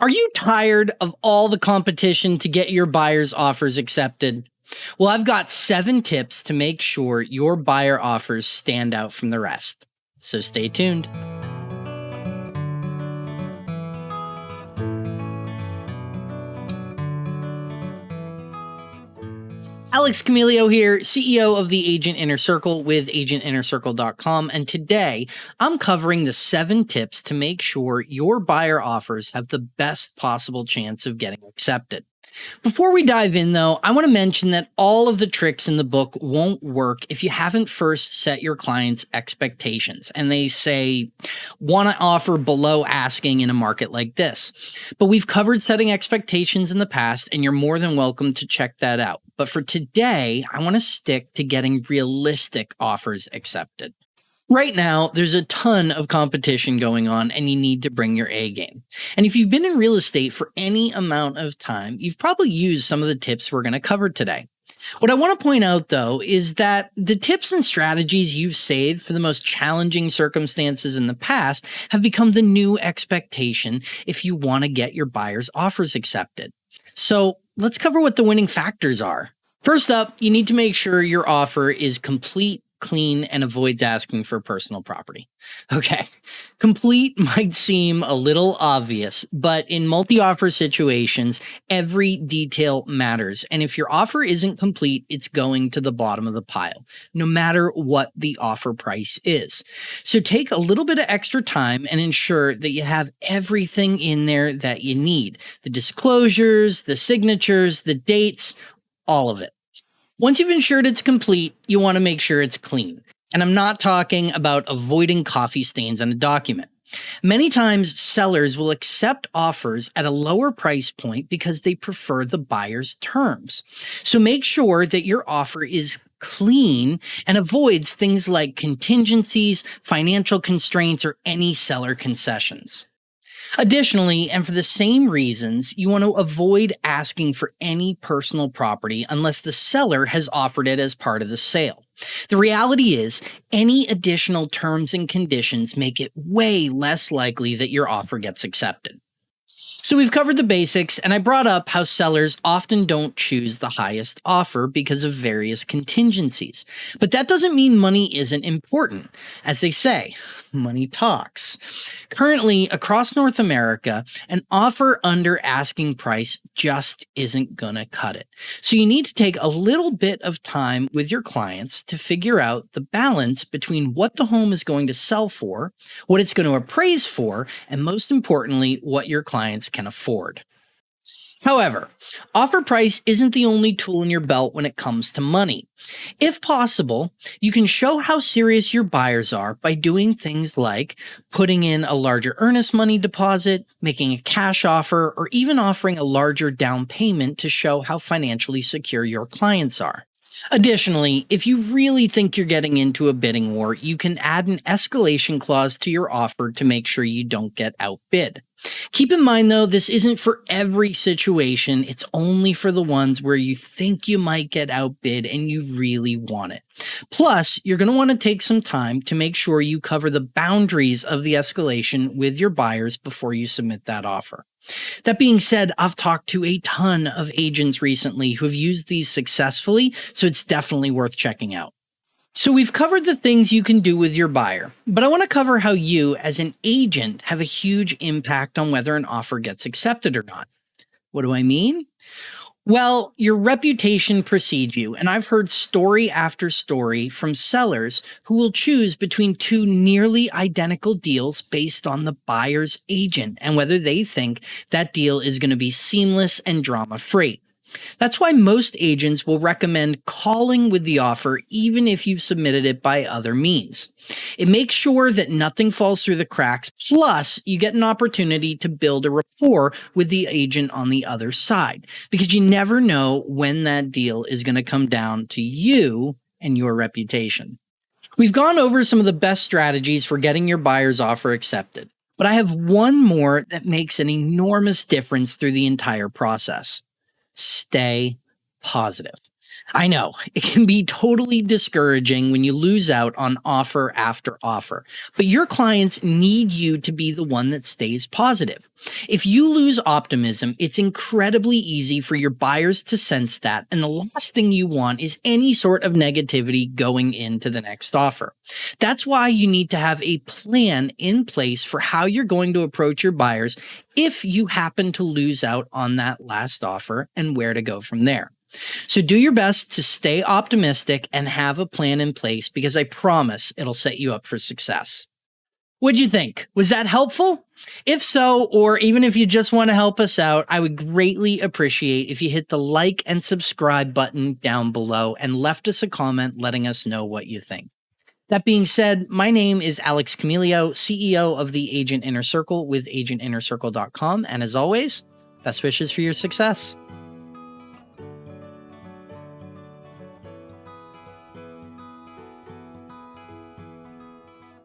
Are you tired of all the competition to get your buyer's offers accepted? Well, I've got seven tips to make sure your buyer offers stand out from the rest. So stay tuned. Alex Camilio here, CEO of the Agent Inner Circle with agentinnercircle.com. And today I'm covering the seven tips to make sure your buyer offers have the best possible chance of getting accepted. Before we dive in, though, I want to mention that all of the tricks in the book won't work if you haven't first set your clients' expectations and they say, want to offer below asking in a market like this. But we've covered setting expectations in the past, and you're more than welcome to check that out. But for today, I want to stick to getting realistic offers accepted. Right now, there's a ton of competition going on, and you need to bring your A game. And if you've been in real estate for any amount of time, you've probably used some of the tips we're going to cover today. What I want to point out, though, is that the tips and strategies you've saved for the most challenging circumstances in the past have become the new expectation if you want to get your buyer's offers accepted. So let's cover what the winning factors are. First up, you need to make sure your offer is complete clean, and avoids asking for personal property. Okay, complete might seem a little obvious, but in multi offer situations, every detail matters. And if your offer isn't complete, it's going to the bottom of the pile, no matter what the offer price is. So take a little bit of extra time and ensure that you have everything in there that you need the disclosures, the signatures, the dates, all of it. Once you've ensured it's complete, you want to make sure it's clean. And I'm not talking about avoiding coffee stains on a document. Many times, sellers will accept offers at a lower price point because they prefer the buyer's terms. So make sure that your offer is clean and avoids things like contingencies, financial constraints, or any seller concessions. Additionally, and for the same reasons, you want to avoid asking for any personal property unless the seller has offered it as part of the sale. The reality is, any additional terms and conditions make it way less likely that your offer gets accepted. So we've covered the basics, and I brought up how sellers often don't choose the highest offer because of various contingencies. But that doesn't mean money isn't important. As they say, money talks. Currently, across North America, an offer under asking price just isn't going to cut it. So you need to take a little bit of time with your clients to figure out the balance between what the home is going to sell for, what it's going to appraise for, and most importantly, what your clients can afford. However, offer price isn't the only tool in your belt when it comes to money. If possible, you can show how serious your buyers are by doing things like putting in a larger earnest money deposit, making a cash offer, or even offering a larger down payment to show how financially secure your clients are. Additionally, if you really think you're getting into a bidding war, you can add an escalation clause to your offer to make sure you don't get outbid. Keep in mind though, this isn't for every situation. It's only for the ones where you think you might get outbid and you really want it. Plus, you're going to want to take some time to make sure you cover the boundaries of the escalation with your buyers before you submit that offer. That being said, I've talked to a ton of agents recently who have used these successfully, so it's definitely worth checking out. So we've covered the things you can do with your buyer, but I want to cover how you as an agent have a huge impact on whether an offer gets accepted or not. What do I mean? Well, your reputation precedes you, and I've heard story after story from sellers who will choose between two nearly identical deals based on the buyer's agent and whether they think that deal is going to be seamless and drama free. That's why most agents will recommend calling with the offer even if you've submitted it by other means. It makes sure that nothing falls through the cracks, plus you get an opportunity to build a rapport with the agent on the other side because you never know when that deal is going to come down to you and your reputation. We've gone over some of the best strategies for getting your buyer's offer accepted, but I have one more that makes an enormous difference through the entire process stay positive. I know it can be totally discouraging when you lose out on offer after offer, but your clients need you to be the one that stays positive. If you lose optimism, it's incredibly easy for your buyers to sense that. And the last thing you want is any sort of negativity going into the next offer. That's why you need to have a plan in place for how you're going to approach your buyers if you happen to lose out on that last offer and where to go from there. So do your best to stay optimistic and have a plan in place because I promise it'll set you up for success. What'd you think? Was that helpful? If so, or even if you just want to help us out, I would greatly appreciate if you hit the like and subscribe button down below and left us a comment letting us know what you think. That being said, my name is Alex Camilio, CEO of the Agent Inner Circle with agentinnercircle.com. And as always, best wishes for your success.